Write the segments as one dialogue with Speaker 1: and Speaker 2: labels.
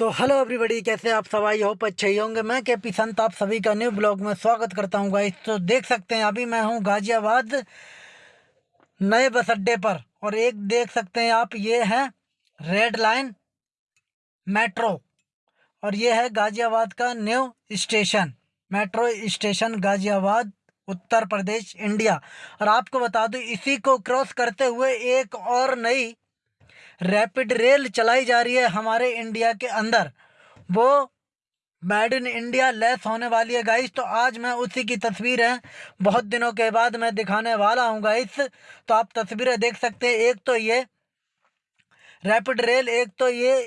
Speaker 1: तो hello everybody कैसे आप सब? आई होप अच्छे ही होंगे। मैं के पी संत, आप सभी का न्यू ब्लॉग में स्वागत करता हूँ गाइस तो देख सकते हैं, अभी मैं हूँ गाजियाबाद नए बस अड्डे पर। और एक देख सकते हैं आप, ये है रेड लाइन मेट्रो और ये है गाजियाबाद का new station metro station Ghaziabad, Uttar Pradesh India और आपको बता दूँ, इसी को क्रॉस करते हुए एक और नई रैपिड रेल चलाई जा रही है हमारे इंडिया के अंदर। वो मेड इन इंडिया लेस होने वाली है गाइस। तो आज मैं उसी की तस्वीर है। बहुत दिनों के बाद मैं दिखाने वाला हूँ गाइस। तो आप तस्वीरें देख सकते हैं। एक तो ये रैपिड रेल, एक तो ये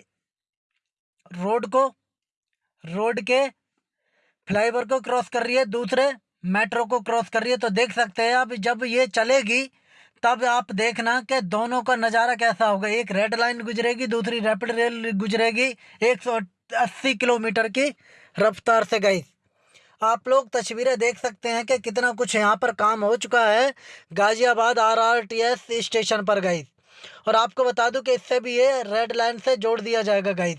Speaker 1: रोड को, रोड के फ्लाईओवर को क्रॉस कर रही है। दूसरे मेट्रो को क्रॉस कर रही है। तो देख सकते हैं आप, जब ये चलेगी तब आप देखना कि दोनों का नज़ारा कैसा होगा। एक रेड लाइन गुजरेगी, दूसरी रैपिड रेल गुजरेगी 180 किलोमीटर की रफ्तार से गई आप लोग तस्वीरें देख सकते हैं कि कितना कुछ यहाँ पर काम हो चुका है। गाज़ियाबाद आरआरटीएस स्टेशन पर गई और आपको बता दूँ कि इससे भी ये रेड लाइन से जोड़ दिया जाएगा गाइस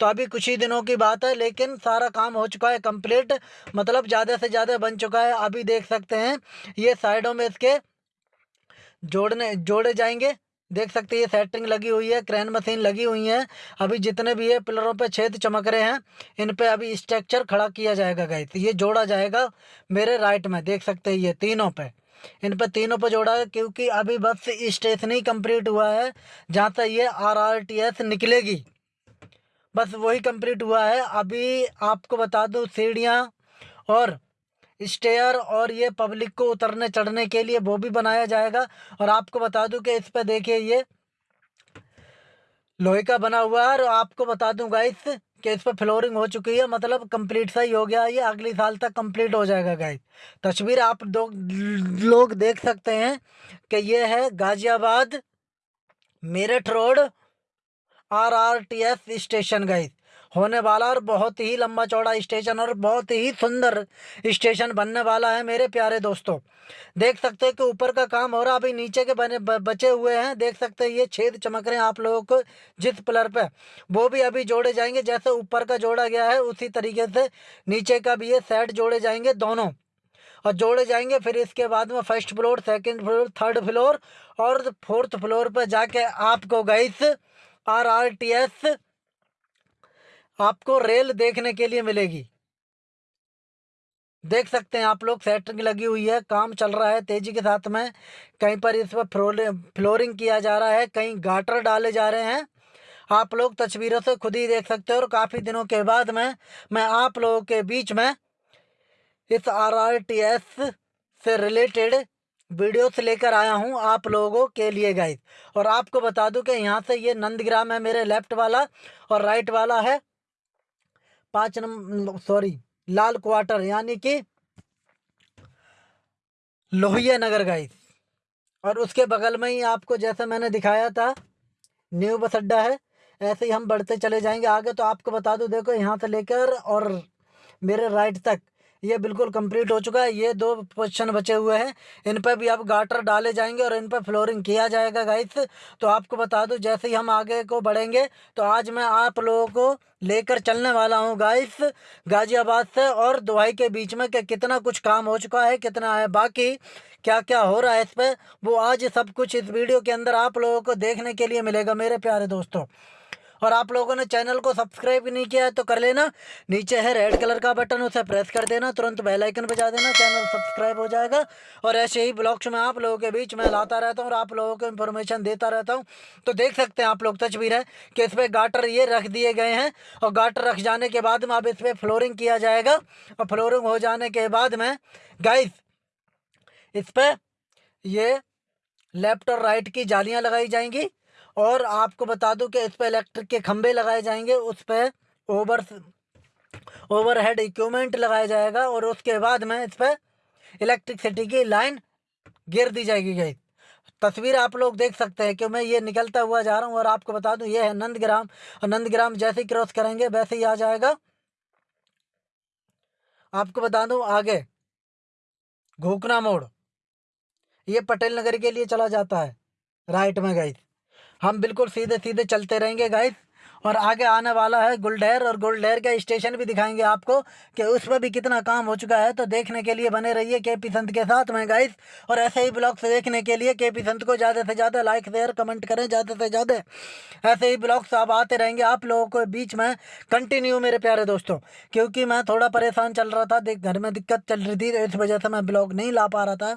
Speaker 1: तो अभी कुछ ही दिनों की बात है, लेकिन सारा काम हो चुका है कंप्लीट मतलब ज़्यादा से ज़्यादा बन चुका है। अभी देख सकते हैं, ये साइडों में इसके जोड़ने, जोड़े जाएँगे। देख सकते हैं, ये सेटिंग लगी हुई है क्रेन मशीन लगी हुई है। अभी जितने भी ये पिलरों पे छेद चमक रहे हैं, इन पे अभी स्ट्रक्चर खड़ा किया जाएगा गाइस ये जोड़ा जाएगा मेरे राइट में, देख सकते हैं ये तीनों पे। इन पे तीनों पे जोड़ा है, क्योंकि अभी बस स्टेशन ही कंप्लीट हुआ है, जहाँ से ये आर आर टी एस निकलेगी। बस वही कंप्लीट हुआ है। अभी आपको बता दूँ, सीढ़ियाँ और स्टेयर और ये पब्लिक को उतरने, चढ़ने के लिए वो भी बनाया जाएगा। और आपको बता दूँ कि इस पर देखिए ये लोहे का बना हुआ है और आपको बता दूँ गाइस कि इस पर फ्लोरिंग हो चुकी है। मतलब कंप्लीट सा ही हो गया, ये अगले साल तक कंप्लीट हो जाएगा गाइस तस्वीर आप दो, लोग देख सकते हैं कि ये है Ghaziabad Meerut road R R T S station guys होने वाला और बहुत ही लंबा चौड़ा स्टेशन और बहुत ही सुंदर स्टेशन बनने वाला है मेरे प्यारे दोस्तों। देख सकते हैं कि ऊपर का काम हो रहा है अभी नीचे के बने बचे हुए हैं। देख सकते हैं ये छेद चमक रहे हैं आप लोगों को जिस पिलर पे। वो भी अभी जोड़े जाएँगे, जैसे ऊपर का जोड़ा गया है, उसी तरीके से नीचे का भी ये सेट जोड़े जाएँगे दोनों। और जोड़े जाएँगे, फिर इसके बाद में first floor, second floor, third floor और फोर्थ फ्लोर पर जाके आपको guys R R T S आपको रेल देखने के लिए मिलेगी। देख सकते हैं आप लोग सेटरिंग लगी हुई है, काम चल रहा है तेज़ी के साथ में। कहीं पर इस पर फ्लोरिंग किया जा रहा है, कहीं गाटर डाले जा रहे हैं। आप लोग तस्वीरों से खुद ही देख सकते हो और काफ़ी दिनों के बाद में, मैं आप लोगों के बीच में इस आर आर टी एस से रिलेटेड वीडियोस लेकर आया हूँ आप लोगों के लिए गाइस और आपको बता दूँ कि यहाँ से ये नंदग्राम है, मेरे लेफ़्ट वाला और राइट वाला है। पाँच नंबर सॉरी लाल क्वार्टर यानी कि लोहिया नगर गाइस और उसके बगल में ही आपको जैसा मैंने दिखाया था, न्यू बस अड्डा है, ऐसे ही हम बढ़ते चले जाएँगे। आगे तो आपको बता दूँ, देखो यहाँ से लेकर और मेरे राइट तक। ये बिल्कुल कंप्लीट हो चुका है। ये दो पोजिशन बचे हुए हैं। इन पर भी अब गाटर डाले जाएँगे और इन पर फ्लोरिंग किया जाएगा गाइस तो आपको बता दूँ, जैसे ही हम आगे को बढ़ेंगे तो आज मैं आप लोगों को लेकर चलने वाला हूँ गाइस गाजियाबाद से और दुबई के बीच में कि कितना कुछ काम हो चुका है, कितना है बाकी क्या क्या हो रहा है इस पर वो आज सब कुछ इस वीडियो के अंदर आप लोगों को देखने के लिए मिलेगा, मेरे प्यारे दोस्तों। और आप लोगों ने चैनल को सब्सक्राइब नहीं किया है तो कर लेना। नीचे है रेड कलर का बटन, उसे प्रेस कर देना। तुरंत बेल आइकन बजा देना, चैनल सब्सक्राइब हो जाएगा। और ऐसे ही ब्लॉग्स में आप लोगों के बीच में लाता रहता हूँ और आप लोगों को इन्फॉर्मेशन देता रहता हूँ। तो देख सकते हैं आप लोग तस्वीर है कि इस पर गाटर ये रख दिए गए हैं और गाटर रख जाने के बाद में अब इस पर फ्लोरिंग किया जाएगा। और फ्लोरिंग हो जाने के बाद में गाइस इस पर ये लेफ़्ट और राइट की जालियाँ लगाई जाएँगी। और आपको बता दूँ कि इस पर इलेक्ट्रिक के खंभे लगाए जाएँगे, उस पर ओवर ओवरहेड इक्विपमेंट लगाया जाएगा और उसके बाद में इस पर इलेक्ट्रिसिटी की लाइन गिर दी जाएगी गई। तस्वीर आप लोग देख सकते हैं कि मैं ये निकलता हुआ जा रहा हूँ और आपको बता दूँ, ये है नंदग्राम। और नंदग्राम जैसे ही क्रॉस करेंगे, वैसे ही आ जाएगा। आपको बता दूँ, आगे घोकना मोड़। ये पटेल नगर के लिए चला जाता है राइट में गई हम बिल्कुल सीधे सीधे चलते रहेंगे गाइस और आगे आने वाला है गुलडहर, और गुलडहर का स्टेशन भी दिखाएँगे आपको कि उस पर भी कितना काम हो चुका है। तो देखने के लिए बने रहिए के पी संत के साथ में गाइस और ऐसे ही ब्लॉग्स देखने के लिए के पी संत को ज़्यादा से ज़्यादा लाइक शेयर कमेंट करें ज़्यादा से ज़्यादा। ऐसे ही ब्लॉग्स आप आते रहेंगे आप लोगों के बीच में। कंटिन्यू मेरे प्यारे दोस्तों, क्योंकि मैं थोड़ा परेशान चल रहा था। घर में दिक्कत चल रही थी तो इस वजह से मैं ब्लॉग नहीं ला पा रहा था।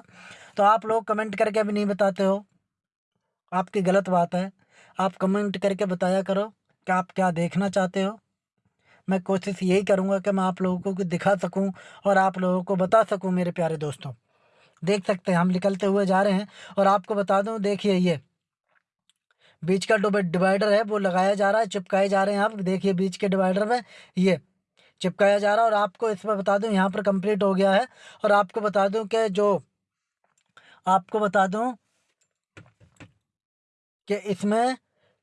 Speaker 1: तो आप लोग कमेंट करके भी नहीं बताते हो। आपकी गलत बात है। आप कमेंट करके बताया करो कि आप क्या देखना चाहते हो। मैं कोशिश यही करूँगा कि मैं आप लोगों को दिखा सकूँ और आप लोगों को बता सकूँ, मेरे प्यारे दोस्तों। देख सकते हैं, हम निकलते हुए जा रहे हैं और आपको बता दूँ, देखिए ये। बीच का डिवाइडर है, वो लगाया जा रहा है, चिपकाए जा रहे हैं आप। देखिए बीच के डिवाइडर में ये चिपकाया जा रहा है और आपको इस पर बता दूँ, यहाँ पर कंप्लीट हो गया है। और आपको बता दूँ कि जो, आपको बता दूँ कि इसमें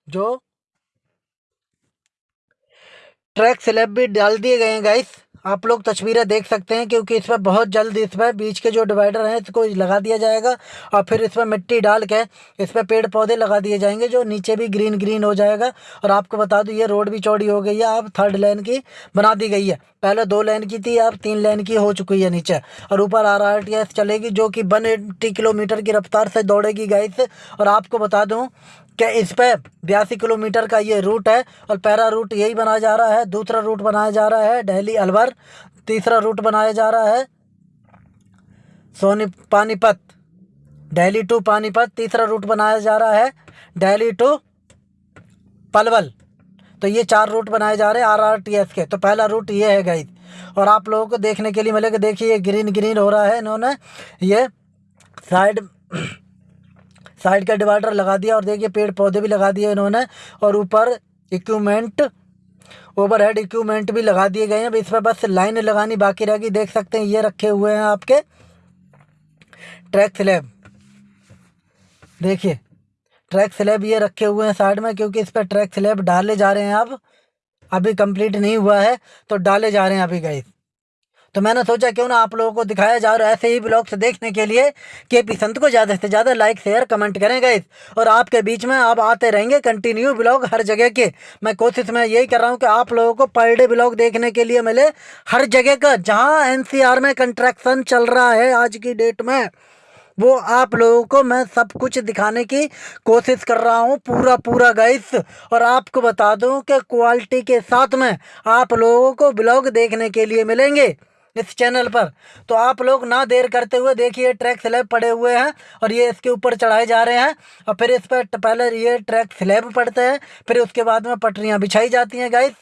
Speaker 1: जो ट्रैक स्लैब भी डाल दिए गए हैं गाइस आप लोग तस्वीरें देख सकते हैं क्योंकि इस पर बहुत जल्द इस पर बीच के जो डिवाइडर हैं, इसको लगा दिया जाएगा और फिर इस पर मिट्टी डाल के इस पर पेड़ पौधे लगा दिए जाएँगे जो नीचे भी ग्रीन ग्रीन हो जाएगा। और आपको बता दूँ, ये रोड भी चौड़ी हो गई है, अब थर्ड लेन की बना दी गई है। पहले दो लेन की थी, अब तीन लेन की हो चुकी है नीचे। और ऊपर आर आर टी एस चलेगी जो कि वन एट्टी किलोमीटर की रफ्तार से दौड़ेगी गाइस और आपको बता दूँ कि इस पर बयासी किलोमीटर का ये रूट है? और पहला रूट यही बनाया जा रहा है, दूसरा रूट बनाया जा रहा है, दिल्ली अलवर, तीसरा रूट बनाया जा रहा है, सोनी पानीपत, दिल्ली टू पानीपत, तीसरा रूट बनाया जा रहा है डेली टू पलवल। तो ये चार रूट बनाए जा रहे हैं आर आर टी एस के। तो पहला रूट ये है गई और आप लोगों को देखने के लिए मिलेगा, देखिए ये ग्रीन ग्रीन हो रहा है इन्होंने। ये साइड साइड का डिवाइडर लगा दिया और देखिए पेड़ पौधे भी लगा दिए इन्होंने और ऊपर इक्विपमेंट ओवर हेड इक्विपमेंट भी लगा दिए गए हैं। इस पर बस लाइन लगानी बाकी रहेगी। देख सकते हैं, ये रखे हुए हैं आपके ट्रैक स्लैब। देखिए, ट्रैक स्लैब ये रखे हुए हैं साइड में, क्योंकि इस पर ट्रैक स्लैब डाले जा रहे हैं अब। अभी कंप्लीट नहीं हुआ है तो डाले जा रहे हैं अभी गए तो मैंने सोचा क्यों ना आप लोगों को दिखाया जाए और ऐसे ही ब्लॉग्स देखने के लिए के पी संत को ज़्यादा से ज़्यादा लाइक शेयर कमेंट करेंगे और आपके बीच में आप आते रहेंगे कंटिन्यू ब्लॉग हर जगह के। मैं कोशिश में यही कर रहा हूँ कि आप लोगों को पर डे ब्लॉग देखने के लिए मिले हर जगह का, जहाँ एन में कंट्रैक्शन चल रहा है आज की डेट में। वो आप लोगों को मैं सब कुछ दिखाने की कोशिश कर रहा हूँ पूरा पूरा गाइस और आपको बता दूँ कि क्वालिटी के साथ में आप लोगों को ब्लॉग देखने के लिए मिलेंगे। इस चैनल पर। तो आप लोग ना देर करते हुए देखिए, ट्रैक स्लैब पड़े हुए हैं और ये इसके ऊपर चढ़ाए जा रहे हैं और फिर इस पर पहले ये ट्रैक स्लैब पड़ते हैं, फिर उसके बाद में पटरियाँ बिछाई जाती हैं गाइस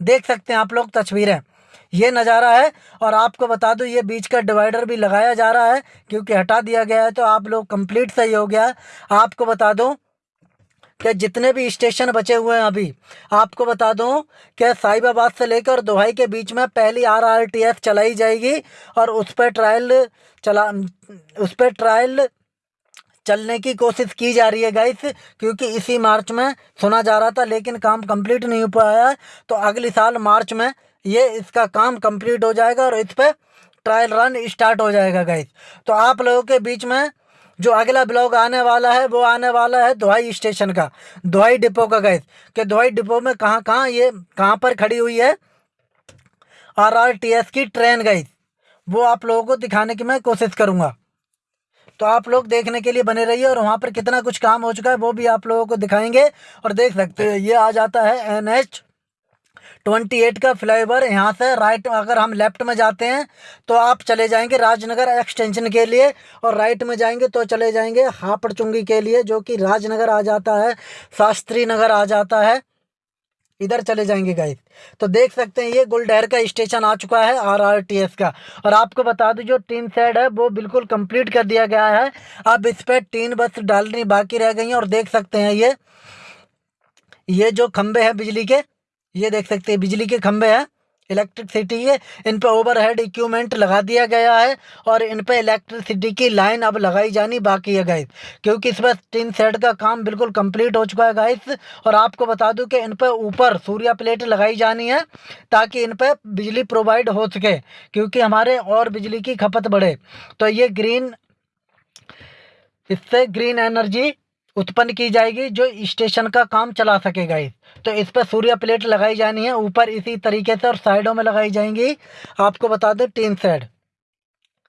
Speaker 1: देख सकते हैं आप लोग तस्वीरें। ये नज़ारा है और आपको बता दूँ, ये बीच का डिवाइडर भी लगाया जा रहा है, क्योंकि हटा दिया गया है तो आप लोग कंप्लीट सही हो गया। आपको बता दूँ कि जितने भी स्टेशन बचे हुए हैं अभी, आपको बता दूँ कि साहिबाबाद से लेकर दोहाई के बीच में पहली आर आर टी एफ़ चलाई जाएगी और उस पर ट्रायल चला, उस पर ट्रायल चलने की कोशिश की जा रही है गाइस क्योंकि इसी मार्च में सुना जा रहा था, लेकिन काम कंप्लीट नहीं हो पाया तो अगले साल मार्च में ये इसका काम कंप्लीट हो जाएगा और इस पर ट्रायल रन स्टार्ट हो जाएगा गाइस तो आप लोगों के बीच में जो अगला ब्लॉग आने वाला है, वो आने वाला है दोहाई स्टेशन का। दोहाई डिपो का गैस कि दोहाई डिपो में कहाँ कहाँ ये, कहाँ पर खड़ी हुई है? आर आर टी एस की ट्रेन गई वो आप लोगों को दिखाने की मैं कोशिश करूँगा। तो आप लोग देखने के लिए बने रहिए और वहाँ पर कितना कुछ काम हो चुका है, वो भी आप लोगों को दिखाएँगे। और देख सकते हैं, ये आ जाता है एन एच ट्वेंटी एट का फ्लाईओवर, यहाँ से राइट अगर हम लेफ़्ट में जाते हैं तो आप चले जाएँगे राजनगर एक्सटेंशन के लिए, और राइट में जाएँगे तो चले जाएँगे हापड़ चुंगी के लिए, जो कि राजनगर आ जाता है शास्त्री नगर आ जाता है। इधर चले जाएँगे गाइस तो देख सकते हैं, ये गुलडहर का स्टेशन आ चुका है आर आर टी एस का। और आपको बता दूँ, जो टीन सेड है, वो बिल्कुल कंप्लीट कर दिया गया है। अब इस पर टीन बस डालनी बाकी रह गई है, और देख सकते हैं ये। ये जो खंबे हैं बिजली के ये देख सकते हैं, बिजली के खंभे हैं इलेक्ट्रिसिटी है, इन पर ओवरहेड इक्विपमेंट लगा दिया गया है और इन पर इलेक्ट्रिसिटी की लाइन अब लगाई जानी बाकी है गाइस क्योंकि इस पर टीन सेट का काम बिल्कुल कंप्लीट हो चुका है गाइस और आपको बता दूँ कि इन पर ऊपर सूर्या प्लेट लगाई जानी है ताकि इन पर बिजली प्रोवाइड हो सके, क्योंकि हमारे और बिजली की खपत बढ़े. तो ये ग्रीन इससे ग्रीन एनर्जी उत्पन्न की जाएगी, जो स्टेशन का काम चला सकेगा इस तो इस पर सूर्य प्लेट लगाई जानी है, ऊपर इसी तरीके से और साइडों में लगाई जाएँगी। आपको बता दें, तीन साइड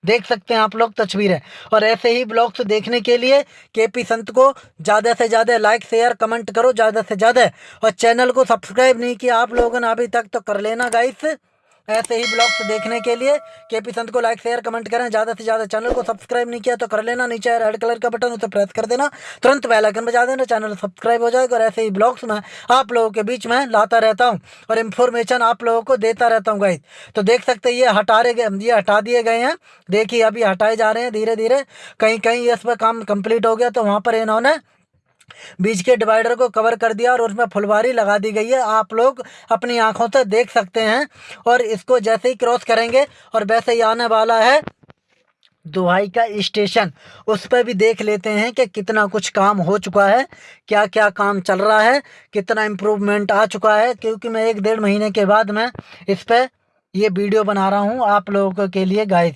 Speaker 1: देख सकते हैं आप लोग, तस्वीरें और ऐसे ही ब्लॉग्स देखने के लिए के पी संत को ज़्यादा से ज़्यादा लाइक शेयर कमेंट करो ज़्यादा से ज़्यादा। और चैनल को सब्सक्राइब नहीं किया आप लोगों ने अभी तक तो कर लेना गाइस ऐसे ही ब्लॉग्स देखने के लिए के पी संत को लाइक शेयर कमेंट करें। ज़्यादा से ज़्यादा चैनल को सब्सक्राइब नहीं किया तो कर लेना। नीचे रेड कलर का बटन उसे प्रेस कर देना। तुरंत बेल आइकन बजा देना। चैनल सब्सक्राइब हो जाएगा। और ऐसे ही ब्लॉग्स में आप लोगों के बीच में लाता रहता हूँ। और इन्फॉर्मेशन आप लोगों को देता रहता हूँ गाइज़ तो देख सकते ये हटा रहे गए ये हटा दिए गए हैं। देखिए, अभी हटाए जा रहे हैं धीरे धीरे कहीं कहीं इस पर काम कंप्लीट हो गया तो वहाँ पर इन्होंने बीच के डिवाइडर को कवर कर दिया और उसमें फुलवारी लगा दी गई है। आप लोग अपनी आँखों से देख सकते हैं और इसको जैसे ही क्रॉस करेंगे और वैसे ही आने वाला है दुहाई का स्टेशन। उस पर भी देख लेते हैं कि कितना कुछ काम हो चुका है क्या क्या काम चल रहा है, कितना इम्प्रूवमेंट आ चुका है, क्योंकि मैं एक डेढ़ महीने के बाद मैं इस पर ये वीडियो बना रहा हूँ आप लोगों के लिए गाइस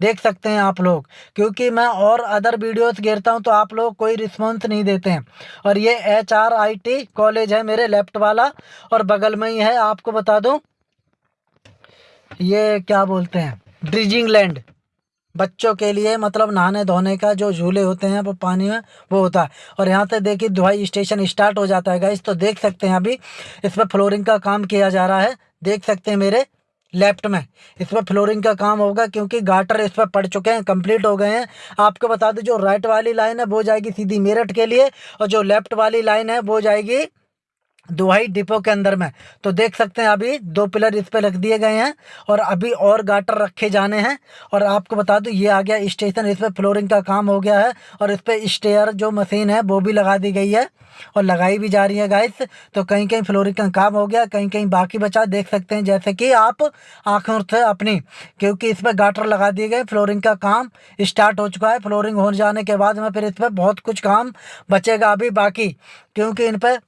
Speaker 1: देख सकते हैं आप लोग, क्योंकि मैं और अदर वीडियोस घेरता हूँ तो आप लोग कोई रिस्पॉन्स नहीं देते हैं। और ये H R I T college है मेरे लेफ़्ट वाला, और बगल में ही है, आपको बता दूँ, ये क्या बोलते हैं ड्रिजिंग लैंड बच्चों के लिए मतलब नहाने धोने का जो झूले होते हैं, वो पानी में, वो होता है। और यहाँ से देखिए, दुहाई स्टेशन स्टार्ट हो जाता है गाइस तो देख सकते हैं अभी इसमें फ्लोरिंग का काम किया जा रहा है, देख सकते हैं मेरे लेफ़्ट में। इस पर फ्लोरिंग का काम होगा क्योंकि गाटर इस पर पड़ चुके हैं, कंप्लीट हो गए हैं। आपको बता दें, जो राइट वाली लाइन है, वो जाएगी सीधी मेरठ के लिए और जो लेफ़्ट वाली लाइन है, वो जाएगी दुहाई डिपो के अंदर में। तो देख सकते हैं अभी दो पिलर इस पे रख दिए गए हैं और अभी और गाटर रखे जाने हैं। और आपको बता दूँ, ये आ गया स्टेशन, इस पर फ्लोरिंग का काम हो गया है और इस पर स्टेयर जो मशीन है, वो भी लगा दी गई है और लगाई भी जा रही है गाइस तो कहीं कहीं फ्लोरिंग का काम हो गया कहीं कहीं बाकी बचा, देख सकते हैं। जैसे कि आप आँखों से अपनी, क्योंकि इस पर गाटर लगा दिए गए, फ्लोरिंग का काम स्टार्ट हो चुका है। फ्लोरिंग हो जाने के बाद में फिर इस पर बहुत कुछ काम बचेगा अभी बाकी, क्योंकि इन पर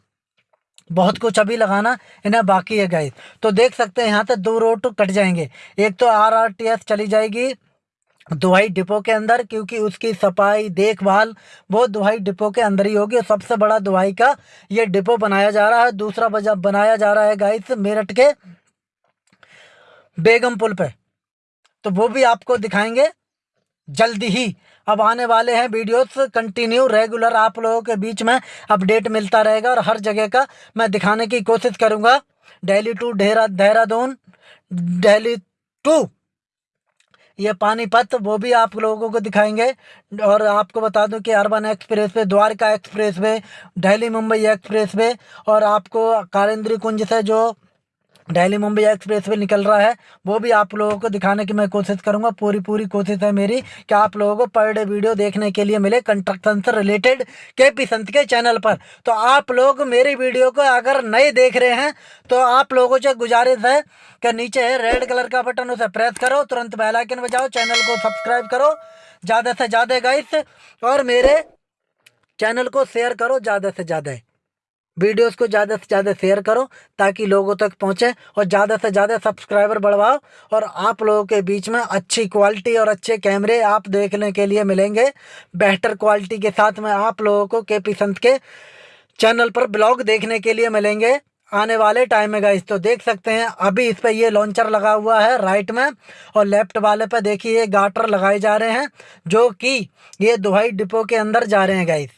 Speaker 1: बहुत कुछ अभी लगाना, इन्हें बाकी है गाइस तो देख सकते हैं, यहाँ से दो रोड तो कट जाएँगे। एक तो आर आर टी एस चली जाएगी दुहाई डिपो के अंदर, क्योंकि उसकी सफ़ाई, देखभाल, वो दुहाई डिपो के अंदर ही होगी। और सबसे बड़ा दुहाई का ये डिपो बनाया जा रहा है। दूसरा बनाया जा रहा है गाइस मेरठ के बेगम पुल पे। तो वो भी आपको दिखाएँगे जल्दी ही। अब आने वाले हैं वीडियोस कंटिन्यू रेगुलर आप लोगों के बीच में अपडेट मिलता रहेगा और हर जगह का मैं दिखाने की कोशिश करूँगा। दिल्ली टू देहरा देहरादून दिल्ली टू ये पानीपत, वो भी आप लोगों को दिखाएँगे। और आपको बता दूँ कि urban expressway Dwarka expressway Delhi Mumbai expressway और आपको कारेंद्री कुंज से जो दिल्ली मुंबई एक्सप्रेस वे निकल रहा है। वो भी आप लोगों को दिखाने की मैं कोशिश करूँगा। पूरी पूरी कोशिश है मेरी कि आप लोगों को पर डे वीडियो देखने के लिए मिले कंस्ट्रक्शन से रिलेटेड के पी संत के चैनल पर। तो आप लोग मेरी वीडियो को अगर नए देख रहे हैं तो आप लोगों से गुजारिश है कि नीचे है रेड कलर का बटन उसे प्रेस करो, तुरंत बेलाइकन बजाओ, चैनल को सब्सक्राइब करो, ज़्यादा से ज़्यादा गाइस, और मेरे चैनल को शेयर करो ज़्यादा से ज़्यादा। वीडियोस को ज़्यादा से ज़्यादा शेयर करो ताकि लोगों तक पहुँचे और ज़्यादा से ज़्यादा सब्सक्राइबर बढ़वाओ। और आप लोगों के बीच में अच्छी क्वालिटी और अच्छे कैमरे आप देखने के लिए मिलेंगे। बेहतर क्वालिटी के साथ में आप लोगों को के पी संत के चैनल पर ब्लॉग देखने के लिए मिलेंगे। आने वाले टाइम में गाइस तो देख सकते हैं। अभी इस पर ये लॉन्चर लगा हुआ है राइट में और लेफ़्ट वाले पर देखिए ये गाटर लगाए जा रहे हैं, जो कि ये दुहाई डिपो के अंदर जा रहे हैं गाइस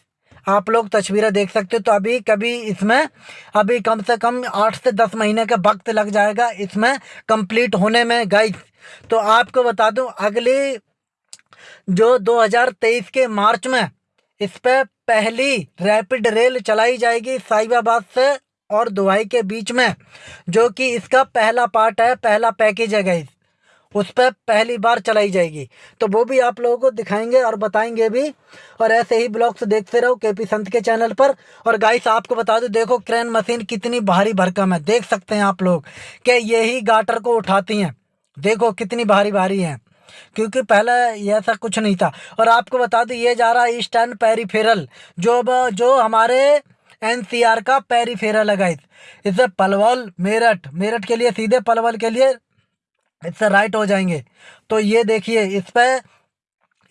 Speaker 1: आप लोग तस्वीरें देख सकते हो तो अभी कभी इसमें, अभी कम से कम आठ से दस महीने का वक्त लग जाएगा इसमें कंप्लीट होने में गाइस तो आपको बता दूँ, अगली जो 2023 के मार्च में इस पर पहली रैपिड रेल चलाई जाएगी साहिबाबाद से और दुबई के बीच में, जो कि इसका पहला पार्ट है, पहला पैकेज है गाइस उस पर पहली बार चलाई जाएगी। तो वो भी आप लोगों को दिखाएँगे और बताएँगे भी। और ऐसे ही ब्लॉग्स देखते रहो के पी संत के चैनल पर। और गाइस आपको बता दो, देखो क्रेन मशीन कितनी भारी भरकम है। देख सकते हैं आप लोग कि यही गाटर को उठाती हैं। देखो कितनी भारी भारी है। क्योंकि पहले ऐसा कुछ नहीं था। और आपको बता दो, ये जा रहा है ईस्टर्न पेरीफेरल जो जो हमारे एनसीआर का पेरीफेरल है गाइस इसे पलवल, मेरठ। मेरठ के लिए, सीधे पलवल के लिए इससे राइट हो जाएँगे। तो ये देखिए, इस पर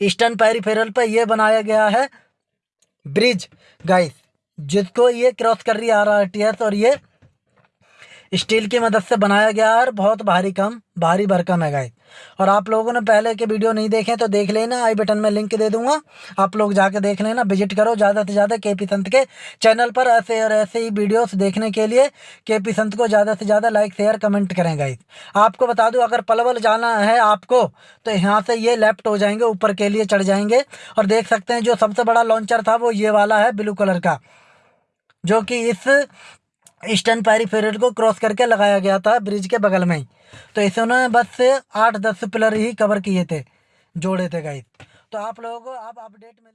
Speaker 1: ईस्टर्न पेरीफेरल पर यह बनाया गया है ब्रिज। गाइस जिसको ये क्रॉस कर रही है आर टी एस और ये स्टील की मदद से बनाया गया है और बहुत भारी कम, भारी भरकम है गाइस और आप लोगों ने पहले के वीडियो नहीं देखे तो देख लेना, आई बटन में लिंक दे दूँगा। आप लोग जाके देख लेना, विज़िट करो ज़्यादा से ज़्यादा के पी संत के चैनल पर ऐसे और ऐसे ही वीडियोस देखने के लिए के पी संत को ज़्यादा से ज़्यादा लाइक, शेयर, कमेंट करें गाइस। आपको बता दूँ, अगर पलवल जाना है आपको तो यहाँ से ये लेफ़्ट हो जाएँगे, ऊपर के लिए चढ़ जाएँगे। और देख सकते हैं, जो सबसे बड़ा लॉन्चर था, वो ये वाला है, ब्लू कलर का, जो कि इस ईस्टर्न पेरीफेरल को क्रॉस करके लगाया गया था ब्रिज के बगल में ही। तो इसे उन्होंने बस आठ, दस पिलर ही कवर किए थे, जोड़े थे गाइस तो आप लोगों को आप अपडेट मिल